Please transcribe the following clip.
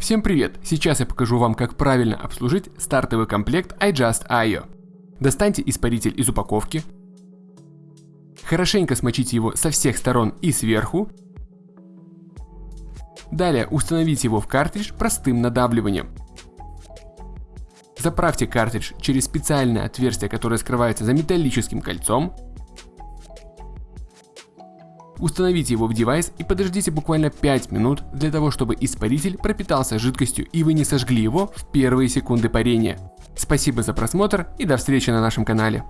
Всем привет! Сейчас я покажу вам, как правильно обслужить стартовый комплект iJust.io. Достаньте испаритель из упаковки, хорошенько смочите его со всех сторон и сверху, далее установите его в картридж простым надавливанием. Заправьте картридж через специальное отверстие, которое скрывается за металлическим кольцом, Установите его в девайс и подождите буквально 5 минут для того, чтобы испаритель пропитался жидкостью и вы не сожгли его в первые секунды парения. Спасибо за просмотр и до встречи на нашем канале.